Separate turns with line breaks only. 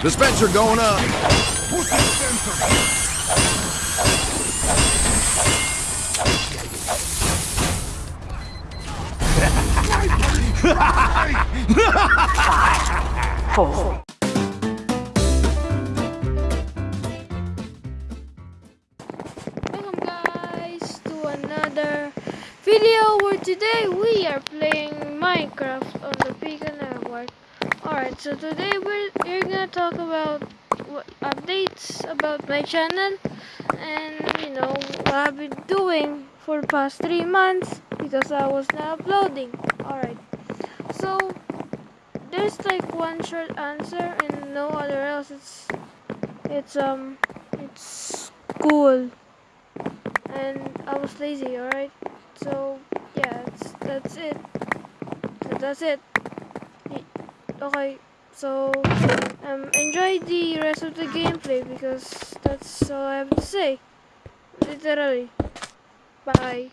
Dispenser going up.
Four.
Welcome guys to another video where today we are playing Minecraft on the Beacon Network. Alright, so today we're, we're gonna talk about what updates about my channel and you know what I've been doing for the past three months because I was not uploading. Alright, so there's like one short answer and no other else. It's it's um it's school and I was lazy, alright? So, yeah, that's, that's it. That's it. Okay, so, um, enjoy the rest of the gameplay because that's all I have to say. Literally. Bye.